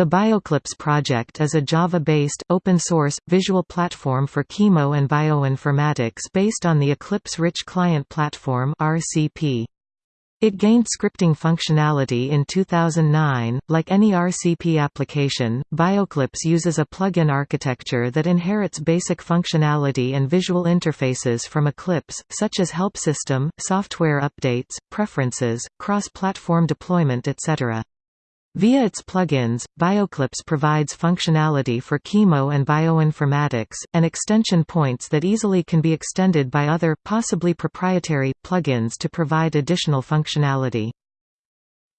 The Bioclipse project is a Java-based, open-source, visual platform for chemo and bioinformatics based on the Eclipse-Rich Client Platform RCP. It gained scripting functionality in 2009. Like any RCP application, Bioclipse uses a plugin architecture that inherits basic functionality and visual interfaces from Eclipse, such as help system, software updates, preferences, cross-platform deployment etc. Via its plugins, Bioclipse provides functionality for chemo and bioinformatics, and extension points that easily can be extended by other, possibly proprietary, plugins to provide additional functionality.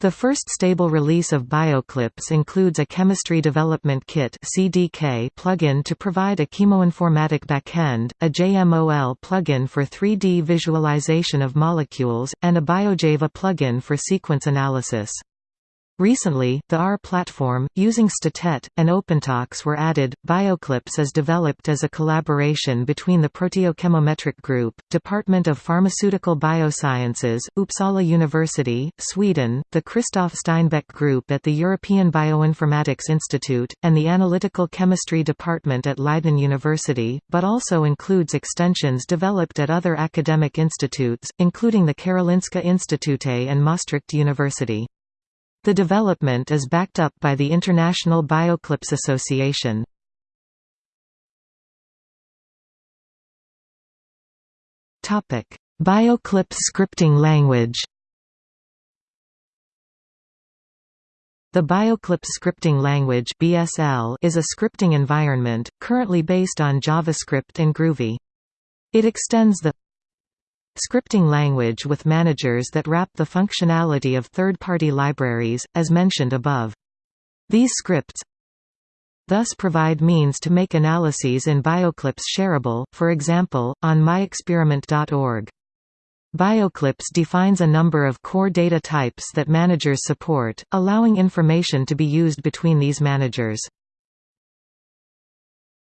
The first stable release of Bioclipse includes a Chemistry Development Kit (CDK) plugin to provide a chemoinformatic backend, a JMOL plugin for 3D visualization of molecules, and a BioJava plugin for sequence analysis. Recently, the R platform, using Statet, and OpenTox were added. Bioclipse is developed as a collaboration between the Proteochemometric Group, Department of Pharmaceutical Biosciences, Uppsala University, Sweden, the Christoph Steinbeck Group at the European Bioinformatics Institute, and the Analytical Chemistry Department at Leiden University, but also includes extensions developed at other academic institutes, including the Karolinska Institute and Maastricht University. The development is backed up by the International Bioclipse Association. Bioclipse scripting language The Bioclipse scripting language (BSL) is a scripting environment currently based on JavaScript and Groovy. It extends the Scripting language with managers that wrap the functionality of third-party libraries, as mentioned above. These scripts thus provide means to make analyses in Bioclipse shareable, for example, on myexperiment.org. Bioclipse defines a number of core data types that managers support, allowing information to be used between these managers.